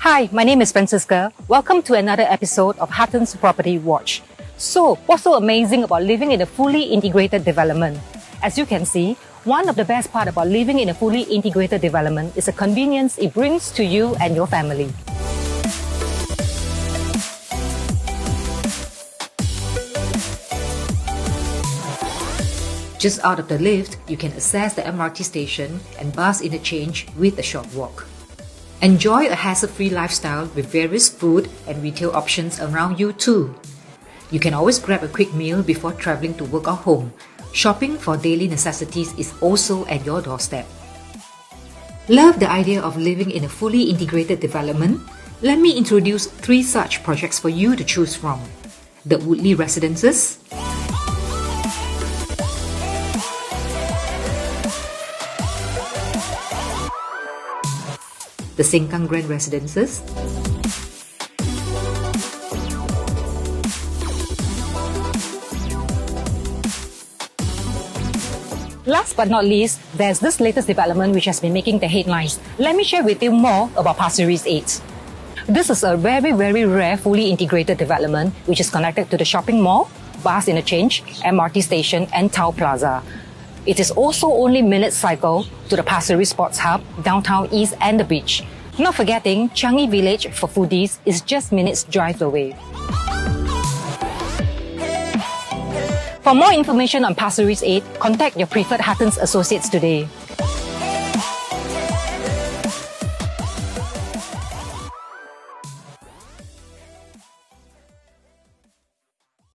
Hi, my name is Francisca. Welcome to another episode of Huttons Property Watch. So, what's so amazing about living in a fully integrated development? As you can see, one of the best part about living in a fully integrated development is the convenience it brings to you and your family. Just out of the lift, you can access the MRT station and bus interchange with a short walk. Enjoy a hassle-free lifestyle with various food and retail options around you too. You can always grab a quick meal before traveling to work or home. Shopping for daily necessities is also at your doorstep. Love the idea of living in a fully integrated development? Let me introduce three such projects for you to choose from. The Woodleigh Residences, the Sengkang Grand Residences, Last but not least, there's this latest development which has been making the headlines. Let me share with you more about Pasir Ris 8. This is a very, very rare fully integrated development which is connected to the shopping mall, bus interchange, MRT station and Town Plaza. It is also only minutes cycle to the Pasir Ris Sports Hub, downtown east and the beach. Not forgetting, Changi Village for foodies is just minutes drive away. For more information on Pasir Ris 8, contact your preferred Huttons associates today.